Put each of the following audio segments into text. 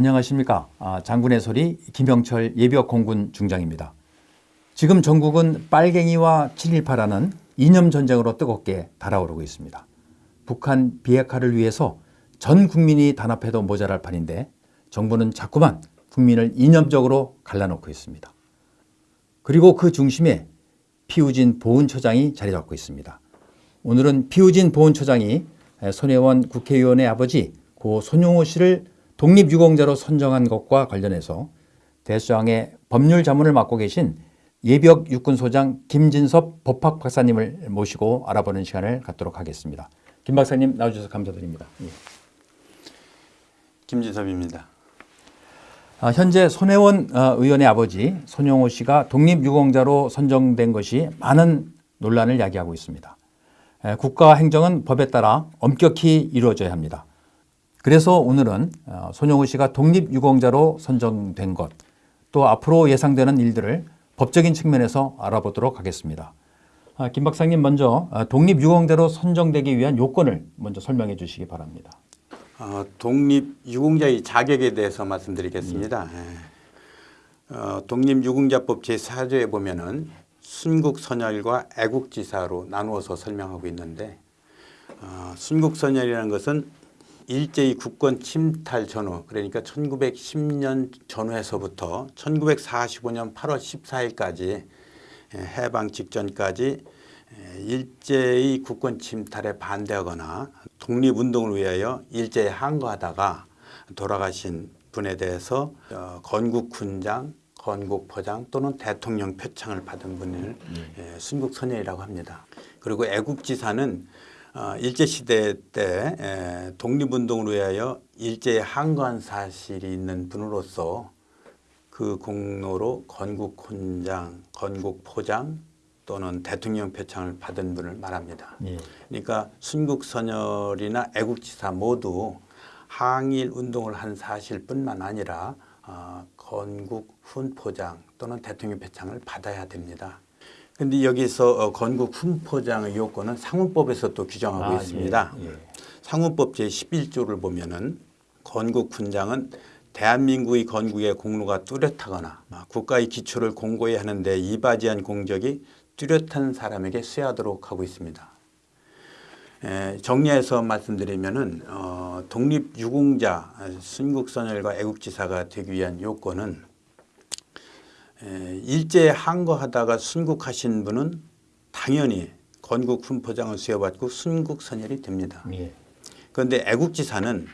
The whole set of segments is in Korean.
안녕하십니까. 아, 장군의 소리 김영철 예비역 공군 중장입니다. 지금 전국은 빨갱이와 7.18라는 이념 전쟁으로 뜨겁게 달아오르고 있습니다. 북한 비핵화를 위해서 전 국민이 단합해도 모자랄 판인데 정부는 자꾸만 국민을 이념적으로 갈라놓고 있습니다. 그리고 그 중심에 피우진 보훈처장이 자리 잡고 있습니다. 오늘은 피우진 보훈처장이 손혜원 국회의원의 아버지 고 손용호 씨를 독립유공자로 선정한 것과 관련해서 대수장의 법률 자문을 맡고 계신 예비역 육군소장 김진섭 법학 박사님을 모시고 알아보는 시간을 갖도록 하겠습니다. 김 박사님 나와주셔서 감사드립니다. 예. 김진섭입니다. 아, 현재 손혜원 어, 의원의 아버지 손용호 씨가 독립유공자로 선정된 것이 많은 논란을 야기하고 있습니다. 에, 국가 행정은 법에 따라 엄격히 이루어져야 합니다. 그래서 오늘은 어, 손용호 씨가 독립유공자로 선정된 것, 또 앞으로 예상되는 일들을 법적인 측면에서 알아보도록 하겠습니다. 아, 김 박사님 먼저 어, 독립유공자로 선정되기 위한 요건을 먼저 설명해 주시기 바랍니다. 어, 독립유공자의 자격에 대해서 말씀드리겠습니다. 예. 어, 독립유공자법 제4조에 보면 은 순국선열과 애국지사로 나누어서 설명하고 있는데 어, 순국선열이라는 것은 일제히 국권 침탈 전후 그러니까 1910년 전후에서부터 1945년 8월 14일까지 해방 직전까지 일제의 국권 침탈에 반대하거나 독립운동을 위하여 일제에 항거하다가 돌아가신 분에 대해서 어, 건국훈장, 건국포장 또는 대통령 표창을 받은 분을 예, 순국선열이라고 합니다. 그리고 애국지사는 어, 일제시대 때 에, 독립운동을 위하여 일제에 항거한 사실이 있는 분으로서 그 공로로 건국훈장, 건국포장 또는 대통령 표창을 받은 분을 말합니다. 예. 그러니까 순국선열이나 애국지사 모두 항일 운동을 한 사실뿐만 아니라 어, 건국 훈포장 또는 대통령 표창을 받아야 됩니다. 근데 여기서 어, 건국 훈포장의 요건은 상훈법에서 또 규정하고 아, 있습니다. 예, 예. 상훈법 제11조를 보면은 건국 훈장은 대한민국의 건국의 공로가 뚜렷하거나 국가의 기초를 공고히 하는데 이바지한 공적이 뚜렷한 사람에게 수여하도록 하고 있습니다. 에, 정리해서 말씀드리면은 어, 독립유공자 순국선열과 애국지사가 되기 위한 요건은 에, 일제에 항거하다가 순국하신 분은 당연히 건국 훈포장을 수여받고 순국선열이 됩니다. 예. 그런데 애국지사는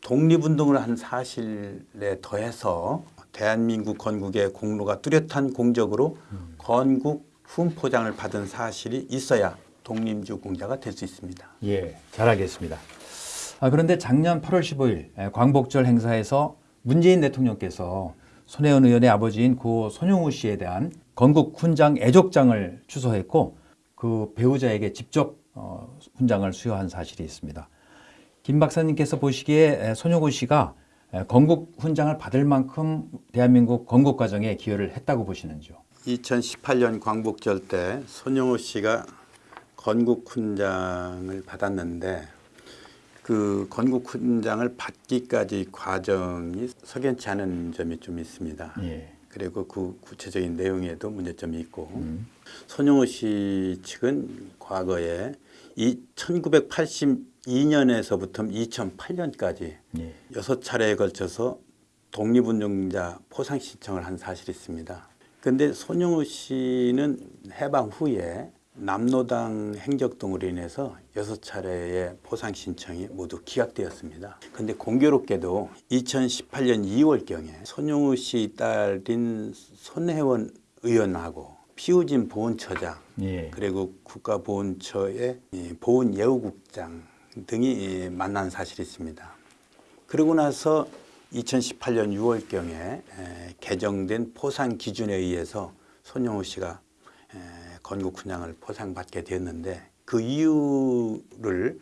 독립운동을 한 사실에 더해서 대한민국 건국의 공로가 뚜렷한 공적으로 건국 훈포장을 받은 사실이 있어야 독립유공자가 될 수 있습니다. 예, 잘 알겠습니다. 아, 그런데 작년 8월 15일 에, 광복절 행사에서 문재인 대통령께서 손혜원 의원의 아버지인 고 손용우 씨에 대한 건국 훈장 애족장을 추서했고 그 배우자에게 직접 어, 훈장을 수여한 사실이 있습니다. 김 박사님께서 보시기에 에, 손용우 씨가 에, 건국 훈장을 받을 만큼 대한민국 건국 과정에 기여를 했다고 보시는지요? 2018년 광복절 때 손영호 씨가 건국 훈장을 받았는데 그 건국 훈장을 받기까지 과정이 석연치 않은 점이 좀 있습니다. 예. 그리고 그 구체적인 내용에도 문제점이 있고 손영호 씨 측은 과거에 이 1982년에서부터 2008년까지 예. 여섯 차례에 걸쳐서 독립운동자 포상 신청을 한 사실이 있습니다. 그런데 손영호 씨는 해방 후에 남노당 행적동으로 인해서 여섯 차례의 포상 신청이 모두 기각되었습니다. 그런데 공교롭게도 2018년 2월경에 손영호 씨 딸인 손혜원 의원하고 피우진 보훈처장 예. 그리고 국가보훈처의 이 보훈예우국장 등이 이 만난 사실이 있습니다. 그러고 나서 2018년 6월경에 개정된 포상 기준에 의해서 손영호 씨가 에, 건국 훈장을 포상받게 되었는데 그 이유를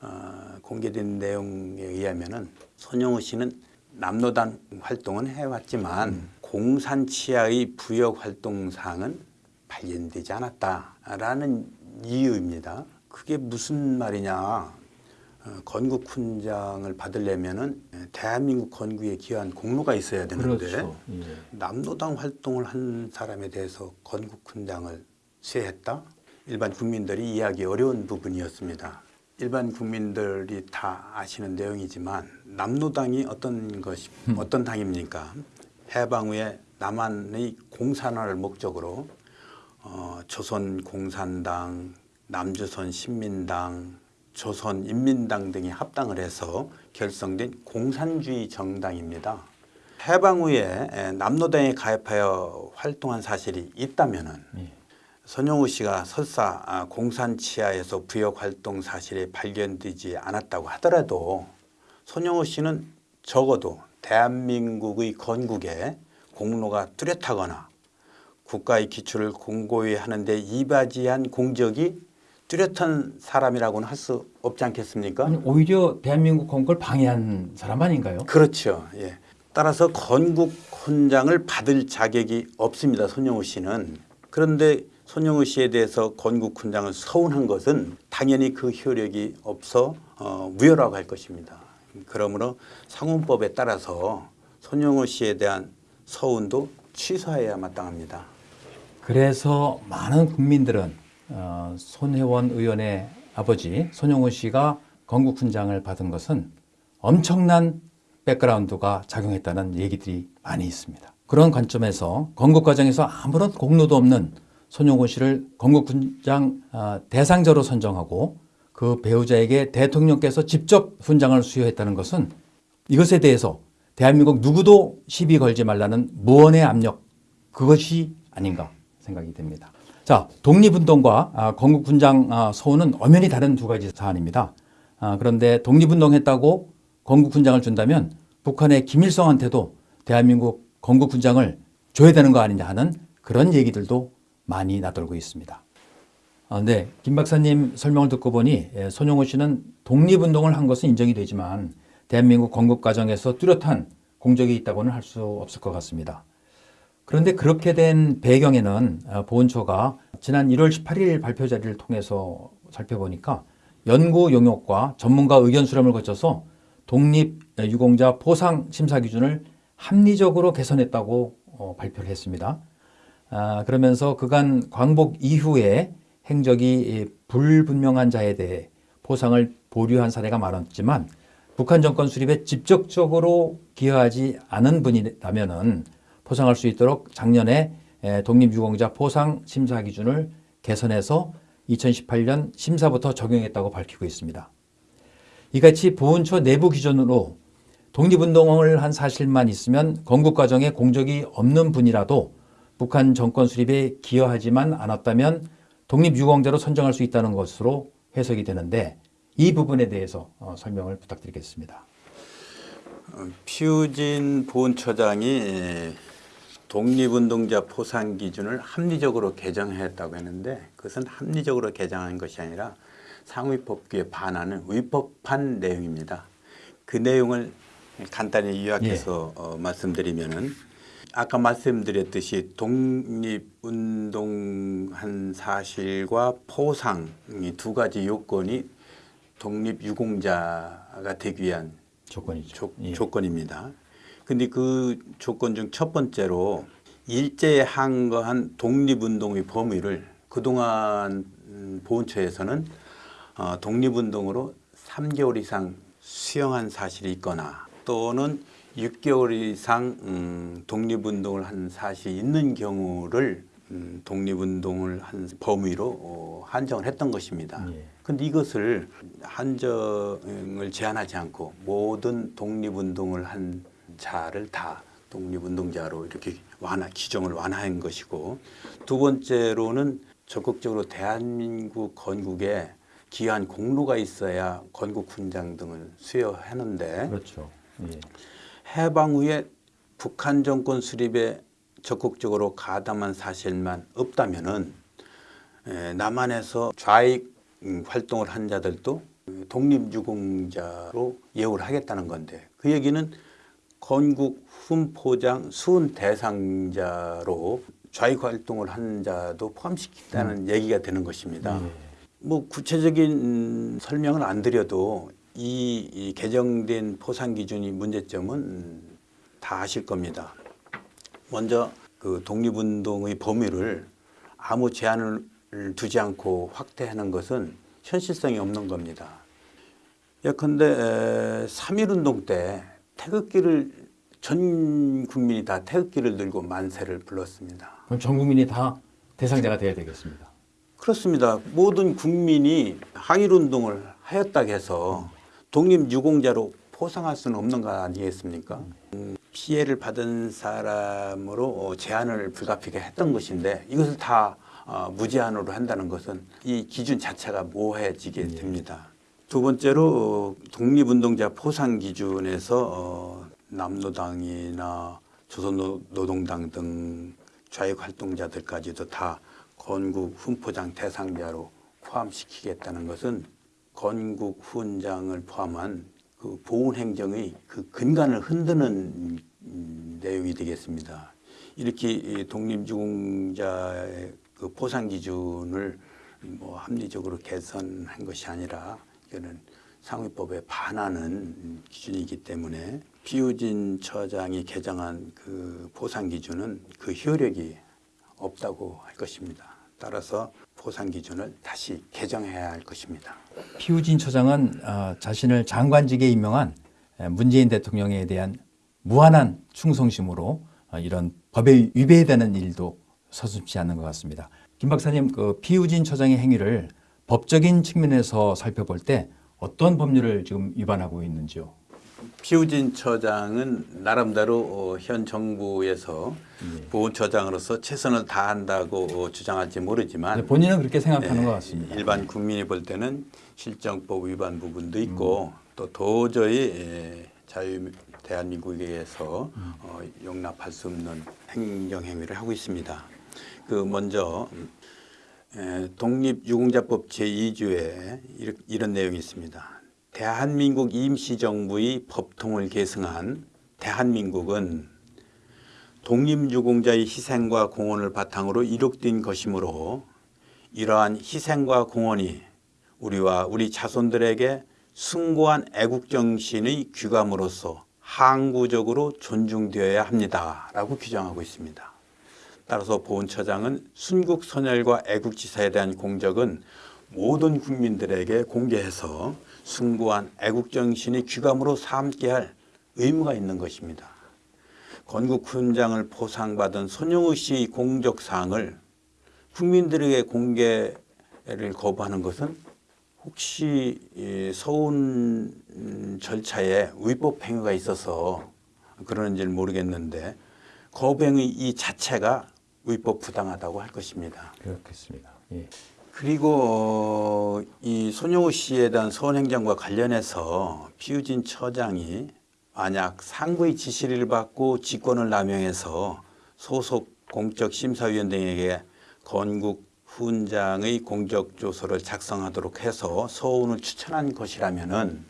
어, 공개된 내용에 의하면 은 손영호 씨는 남노단 활동은 해왔지만 공산치하의 부역 활동 사항은 발견되지 않았다라는 이유입니다. 그게 무슨 말이냐? 어, 건국 훈장을 받으려면은 대한민국 건국에 기여한 공로가 있어야 되는데 그렇죠. 예. 남노당 활동을 한 사람에 대해서 건국 훈장을 수여했다? 일반 국민들이 이해하기 어려운 부분이었습니다. 일반 국민들이 다 아시는 내용이지만 남노당이 어떤 것이 어떤 당입니까? 해방 후에 남한의 공산화를 목적으로 어, 조선 공산당, 남조선 신민당, 조선 인민당 등이 합당을 해서 결성된 공산주의 정당입니다. 해방 후에 에, 남노당에 가입하여 활동한 사실이 있다면은 예. 손영우 씨가 설사 아, 공산 치하에서 부역 활동 사실이 발견되지 않았다고 하더라도 손영우 씨는 적어도 대한민국의 건국에 공로가 뚜렷하거나 국가의 기초를 공고히 하는 데 이바지한 공적이 뚜렷한 사람이라고는 할 수 없지 않겠습니까? 아니 오히려 대한민국 건국을 방해한 사람 아닌가요? 그렇죠. 예. 따라서 건국 훈장을 받을 자격이 없습니다. 손영우 씨는. 그런데 손영우 씨에 대해서 건국 훈장을 서운한 것은 당연히 그 효력이 없어 어, 무효라고 할 것입니다. 그러므로 상훈법에 따라서 손영우 씨에 대한 서운도 취소해야 마땅합니다. 그래서 많은 국민들은 어, 손혜원 의원의 아버지 손영우 씨가 건국 훈장을 받은 것은 엄청난 백그라운드가 작용했다는 얘기들이 많이 있습니다. 그런 관점에서 건국 과정에서 아무런 공로도 없는 손영우 씨를 건국 훈장 어, 대상자로 선정하고 그 배우자에게 대통령께서 직접 훈장을 수여했다는 것은 이것에 대해서 대한민국 누구도 시비 걸지 말라는 무언의 압력 그것이 아닌가 생각이 됩니다. 자, 독립운동과 아, 건국훈장 아, 서훈은 엄연히 다른 두 가지 사안입니다. 아, 그런데 독립운동했다고 건국훈장을 준다면 북한의 김일성한테도 대한민국 건국훈장을 줘야 되는 거 아니냐 하는 그런 얘기들도 많이 나돌고 있습니다. 아, 네, 김 박사님 설명을 듣고 보니 예, 손영호 씨는 독립운동을 한 것은 인정이 되지만 대한민국 건국 과정에서 뚜렷한 공적이 있다고는 할 수 없을 것 같습니다. 그런데 그렇게 된 배경에는 어, 보훈처가 지난 1월 18일 발표 자리를 통해서 살펴보니까 연구 용역과 전문가 의견 수렴을 거쳐서 독립 유공자 포상 심사 기준을 합리적으로 개선했다고 어, 발표를 했습니다. 아, 그러면서 그간 광복 이후에 행적이 불분명한 자에 대해 포상을 보류한 사례가 많았지만 북한 정권 수립에 직접적으로 기여하지 않은 분이라면은 포상할 수 있도록 작년에 에, 독립유공자 포상 심사 기준을 개선해서 2018년 심사부터 적용했다고 밝히고 있습니다. 이같이 보훈처 내부 기준으로 독립운동을 한 사실만 있으면 건국 과정에 공적이 없는 분이라도 북한 정권 수립에 기여하지만 않았다면 독립유공자로 선정할 수 있다는 것으로 해석이 되는데 이 부분에 대해서 어, 설명을 부탁드리겠습니다. 피우진 보훈처장이 독립운동자 포상 기준을 합리적으로 개정했다고 했는데 그것은 합리적으로 개정한 것이 아니라 상위법규에 반하는 위법한 내용입니다. 그 내용을 간단히 요약해서 어, 말씀드리면은 아까 말씀드렸듯이 독립운동한 사실과 포상 이두 가지 요건이 독립유공자가 되기 위한 조건이죠. 조, 예. 조건입니다. 근데 그 조건 중 첫 번째로 일제에 항거한 독립운동의 범위를 그동안 음, 보훈처에서는 어, 독립운동으로 3개월 이상 수용한 사실이 있거나 또는 6개월 이상 음, 독립운동을 한 사실이 있는 경우를 음, 독립운동을 한 범위로 어, 한정을 했던 것입니다. 예. 근데 이것을 한정을 제한하지 않고 모든 독립운동을 한 자를 다 독립운동자로 이렇게 완화 규정을 완화한 것이고 두 번째로는 적극적으로 대한민국 건국에 기여한 공로가 있어야 건국 훈장 등을 수여하는데 그렇죠. 예. 해방 후에 북한 정권 수립에 적극적으로 가담한 사실만 없다면은 에, 남한에서 좌익 음, 활동을 한 자들도 독립유공자로 예우를 하겠다는 건데 그 얘기는 건국 훈포장 수훈 대상자로 좌익 활동을 한 자도 포함시키다는 얘기가 되는 것입니다. 예. 뭐 구체적인 음, 설명을 안 드려도 이, 이 개정된 포상 기준이 문제점은 다 아실 겁니다. 먼저 그 독립운동의 범위를 아무 제한을 두지 않고 확대하는 것은 현실성이 없는 겁니다. 예컨대 3.1운동 때 태극기를 전 국민이 다 태극기를 들고 만세를 불렀습니다. 그럼 전 국민이 다 대상자가 돼야 되겠습니다. 그렇습니다. 모든 국민이 항일운동을 하였다고 해서 독립유공자로 포상할 수는 없는 거 아니겠습니까? 음, 피해를 받은 사람으로 어, 제한을 불가피하게 했던 것인데 이것을 다 어, 무제한으로 한다는 것은 이 기준 자체가 모호해지게 됩니다. 두 번째로 어, 독립운동자 포상 기준에서 어, 남노당이나 조선노동당 등 좌익 활동자들까지도 다 건국 훈포장 대상자로 포함시키겠다는 것은 건국 훈장을 포함한 그 보훈 행정의 그 근간을 흔드는 음, 내용이 되겠습니다. 이렇게 이 독립유공자의 그 포상 기준을 뭐 합리적으로 개선한 것이 아니라 이거는 상위법에 반하는 기준이기 때문에 피우진 처장이 개정한 그 포상 기준은 그 효력이 없다고 할 것입니다. 따라서 포상 기준을 다시 개정해야 할 것입니다. 피우진 처장은 어, 자신을 장관직에 임명한 에, 문재인 대통령에 대한 무한한 충성심으로 어, 이런 법에 위배되는 일도 서슴지 않는 것 같습니다. 김 박사님, 그 피우진 처장의 행위를 법적인 측면에서 살펴볼 때 어떤 법률을 지금 위반하고 있는지요? 피우진 처장은 나름대로 어, 현 정부에서 보훈처장으로서 최선을 다한다고 어, 주장할지 모르지만 네, 본인은 그렇게 생각하는 예, 것 같습니다. 일반 국민이 볼 때는 실정법 위반 부분도 있고 또 도저히 예, 자유 대한민국에서 어, 용납할 수 없는 행정 행위를 하고 있습니다. 그 먼저 에, 독립유공자법 제2조에 이런 내용이 있습니다. 대한민국 임시정부의 법통을 계승한 대한민국은 독립유공자의 희생과 공헌을 바탕으로 이룩된 것이므로 이러한 희생과 공헌이 우리와 우리 자손들에게 숭고한 애국정신의 귀감으로서 항구적으로 존중되어야 합니다 라고 규정하고 있습니다. 따라서 보훈처장은 순국선열과 애국지사에 대한 공적은 모든 국민들에게 공개해서 숭고한 애국정신이 귀감으로 삼게 할 의무가 있는 것입니다. 건국훈장을 포상받은 손영우 씨의 공적사항을 국민들에게 공개를 거부하는 것은 혹시 이 서운 음, 절차에 위법 행위가 있어서 그러는지는 모르겠는데 거부행위 이 자체가 위법 부당하다고 할 것입니다. 그렇겠습니다. 예. 그리고 어, 이 손영우 씨에 대한 서운행정과 관련해서 피우진 처장이 만약 상부의 지시를 받고 직권을 남용해서 소속 공적 심사위원 등에게 건국 훈장의 공적 조서를 작성하도록 해서 서운을 추천한 것이라면 은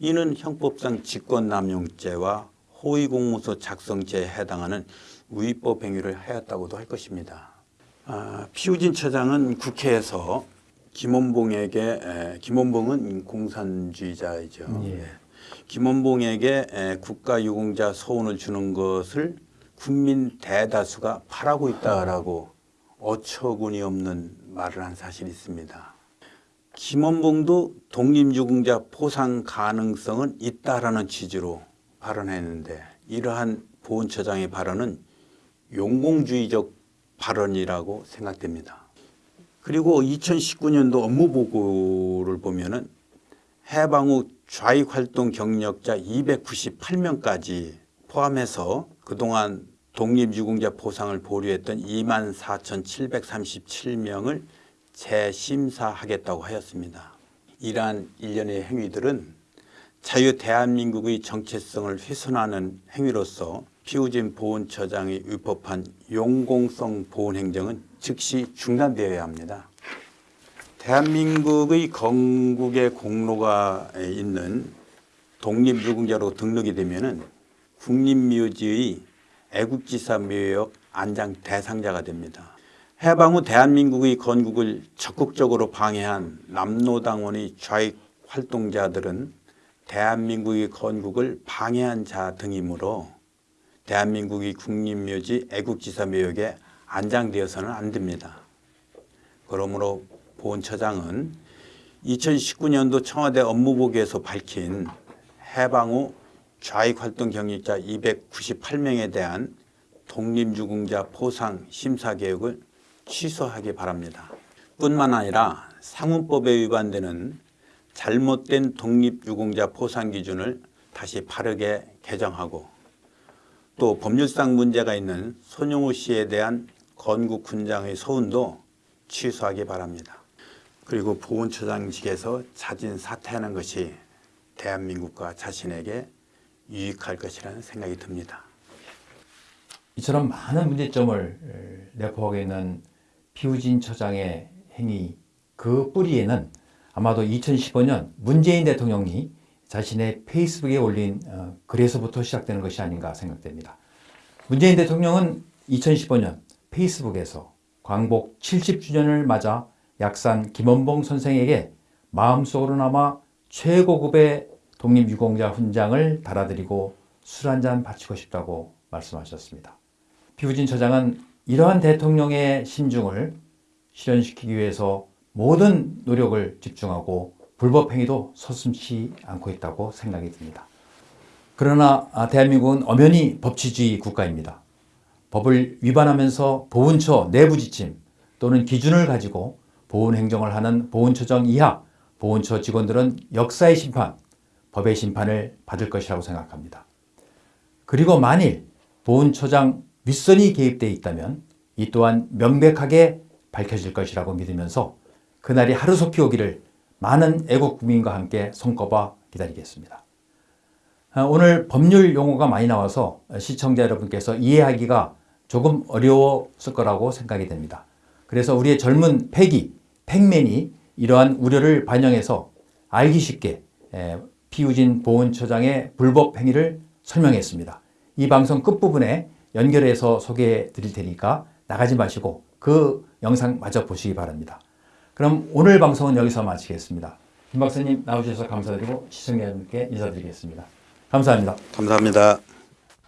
이는 형법상 직권남용죄와 호위공무소 작성죄에 해당하는 위법 행위를 하였다고도 할 것입니다. 아, 피우진 처장은 국회에서 김원봉에게 에, 김원봉은 공산주의자이죠. 예. 김원봉에게 에, 국가유공자 소원을 주는 것을 국민 대다수가 바라고 있다라고 어처구니 없는 말을 한 사실이 있습니다. 김원봉도 독립유공자 포상 가능성은 있다라는 취지로 발언했는데 이러한 보훈처장의 발언은 용공주의적 발언이라고 생각됩니다. 그리고 2019년도 업무 보고를 보면은 해방 후 좌익 활동 경력자 298명까지 포함해서 그동안 독립유공자 포상을 보류했던 24,737명을 재심사하겠다고 하였습니다. 이러한 일련의 행위들은 자유 대한민국의 정체성을 훼손하는 행위로서 피우진 보훈처장이 위법한 용공성 보훈 행정은 즉시 중단되어야 합니다. 대한민국의 건국의 공로가 있는 독립유공자로 등록이 되면은 국립묘지의 애국지사 묘역 안장 대상자가 됩니다. 해방 후 대한민국의 건국을 적극적으로 방해한 남노당원의 좌익 활동자들은 대한민국의 건국을 방해한 자 등이므로 대한민국의 국립묘지 애국지사 묘역에 안장되어서는 안 됩니다. 그러므로 보훈처장은 2019년도 청와대 업무보고에서 밝힌 해방 후 좌익활동 경력자 298명에 대한 독립유공자 포상 심사 계획을 취소하기 바랍니다. 뿐만 아니라 상훈법에 위반되는 잘못된 독립유공자 포상 기준을 다시 바르게 개정하고 또 법률상 문제가 있는 손용우 씨에 대한 건국훈장의 소운도 취소하기 바랍니다. 그리고 보훈처장직에서 자진 사퇴하는 것이 대한민국과 자신에게 유익할 것이라는 생각이 듭니다. 이처럼 많은 문제점을 내포하고 있는 피우진 처장의 행위 그 뿌리에는 아마도 2015년 문재인 대통령이 자신의 페이스북에 올린 어, 글에서부터 시작되는 것이 아닌가 생각됩니다. 문재인 대통령은 2015년 페이스북에서 광복 70주년을 맞아 약산 김원봉 선생에게 마음속으로나마 최고급의 독립유공자 훈장을 달아드리고 술 한 잔 바치고 싶다고 말씀하셨습니다. 피우진 처장은 이러한 대통령의 심중을 실현시키기 위해서 모든 노력을 집중하고 불법 행위도 서슴지 않고 있다고 생각이 듭니다. 그러나 아, 대한민국은 엄연히 법치주의 국가입니다. 법을 위반하면서 보훈처 내부 지침 또는 기준을 가지고 보훈 행정을 하는 보훈처장 이하 보훈처 직원들은 역사의 심판, 법의 심판을 받을 것이라고 생각합니다. 그리고 만일 보훈처장 윗선이 개입되어 있다면 이 또한 명백하게 밝혀질 것이라고 믿으면서 그날이 하루속히 오기를 많은 애국 국민과 함께 손꼽아 기다리겠습니다. 아, 오늘 법률 용어가 많이 나와서 시청자 여러분께서 이해하기가 조금 어려웠을 거라고 생각이 됩니다. 그래서 우리의 젊은 패기, 팩맨이 이러한 우려를 반영해서 알기 쉽게 에, 피우진 보훈처장의 불법 행위를 설명했습니다. 이 방송 끝부분에 연결해서 소개해 드릴 테니까 나가지 마시고 그 영상 마저 보시기 바랍니다. 그럼 오늘 방송은 여기서 마치겠습니다. 김 박사님 나오셔서 감사드리고 시청자 여러분께 인사드리겠습니다. 감사합니다. 감사합니다.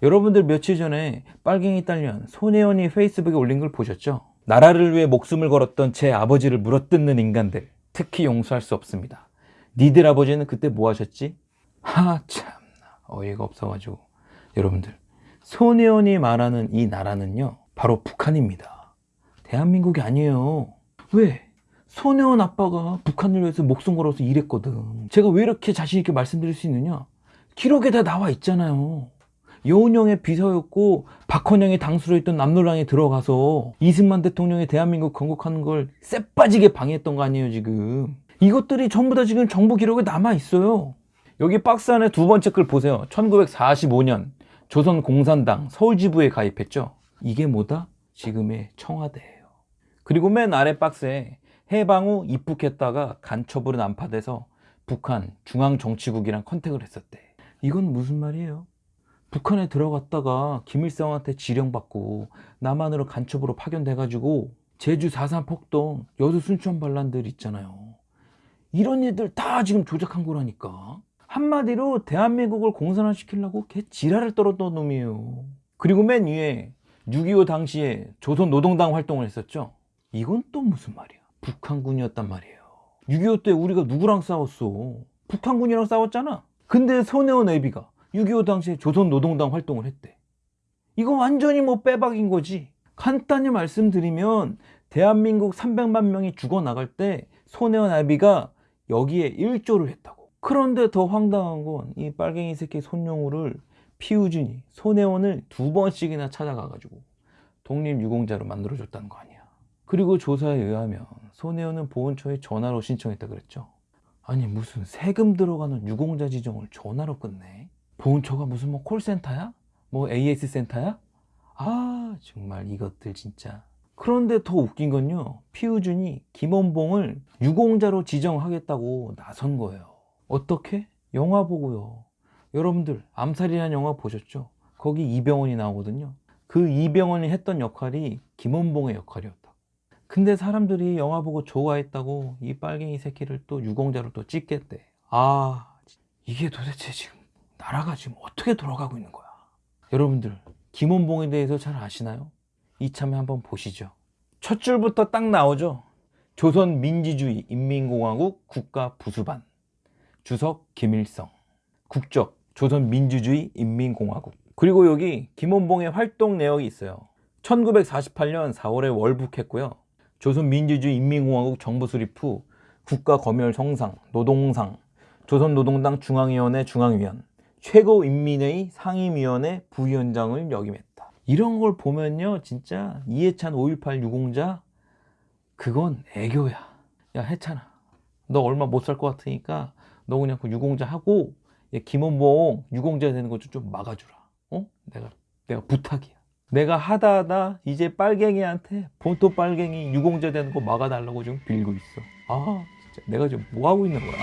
여러분들 며칠 전에 빨갱이 딸년 손혜원이 페이스북에 올린 걸 보셨죠? 나라를 위해 목숨을 걸었던 제 아버지를 물어뜯는 인간들 특히 용서할 수 없습니다. 니들 아버지는 그때 뭐 하셨지? 하 참나 어이가 없어가지고 여러분들 손혜원이 말하는 이 나라는요 바로 북한입니다. 대한민국이 아니에요. 왜? 손혜원 아빠가 북한을 위해서 목숨 걸어서 일했거든. 제가 왜 이렇게 자신있게 말씀드릴 수 있느냐? 기록에 다 나와 있잖아요. 여운형의 비서였고 박헌영이 당수로 있던 남노랑에 들어가서 이승만 대통령이 대한민국 건국하는 걸 쎄빠지게 방해했던 거 아니에요 지금 이것들이 전부 다 지금 정부 기록에 남아 있어요 여기 박스 안에 두 번째 글 보세요 1945년 조선공산당 서울지부에 가입했죠 이게 뭐다? 지금의 청와대예요 그리고 맨 아래 박스에 해방 후 입국했다가 간첩으로 난파돼서 북한 중앙정치국이랑 컨택을 했었대 이건 무슨 말이에요? 북한에 들어갔다가 김일성한테 지령받고 남한으로 간첩으로 파견돼가지고 제주 4.3 폭동, 여수 순천 반란들 있잖아요. 이런 애들 다 지금 조작한 거라니까. 한마디로 대한민국을 공산화시키려고 개 지랄을 떨었던 놈이에요. 그리고 맨 위에 6.25 당시에 조선 노동당 활동을 했었죠. 이건 또 무슨 말이야. 북한군이었단 말이에요. 6.25 때 우리가 누구랑 싸웠어? 북한군이랑 싸웠잖아. 근데 손혜원 애비가 6.25 당시에 조선노동당 활동을 했대. 이거 완전히 뭐 빼박인 거지. 간단히 말씀드리면 대한민국 300만 명이 죽어나갈 때 손혜원 아비가 여기에 일조를 했다고. 그런데 더 황당한 건 이 빨갱이 새끼 손용우를 피우준이 손혜원을 두 번씩이나 찾아가가지고 독립유공자로 만들어줬다는 거 아니야. 그리고 조사에 의하면 손혜원은 보훈처에 전화로 신청했다 그랬죠. 아니 무슨 세금 들어가는 유공자 지정을 전화로 끝내? 보훈처가 무슨 뭐 콜센터야? 뭐 AS 센터야? 아 정말 이것들 진짜 그런데 더 웃긴 건요 피우준이 김원봉을 유공자로 지정하겠다고 나선 거예요 어떻게? 영화 보고요 여러분들 암살이라는 영화 보셨죠? 거기 이병헌이 나오거든요 그 이병헌이 했던 역할이 김원봉의 역할이었다 근데 사람들이 영화 보고 좋아했다고 이 빨갱이 새끼를 또 유공자로 또 찍겠대 아, 이게 도대체 지금 나라가 지금 어떻게 돌아가고 있는 거야? 여러분들, 김원봉에 대해서 잘 아시나요? 이참에 한번 보시죠. 첫 줄부터 딱 나오죠. 조선 민주주의 인민공화국 국가 부수반. 주석 김일성. 국적 조선 민주주의 인민공화국. 그리고 여기 김원봉의 활동 내역이 있어요. 1948년 4월에 월북했고요. 조선민주주의 인민공화국 정부 수립 후 국가검열 성상, 노동상, 조선노동당 중앙위원회 중앙위원, 최고인민회의 상임위원회 부위원장을 역임했다. 이런 걸 보면요, 진짜 이해찬 5.18 유공자 그건 애교야. 야 해찬아, 너 얼마 못 살 것 같으니까 너 그냥 그 유공자 하고 얘 김원봉 유공자 되는 거좀 막아주라. 어? 내가 내가 부탁이야. 내가 하다 하다 이제 빨갱이한테 본토 빨갱이 유공자 되는 거 막아달라고 지금 빌고 있어. 아 진짜 내가 지금 뭐 하고 있는 거야?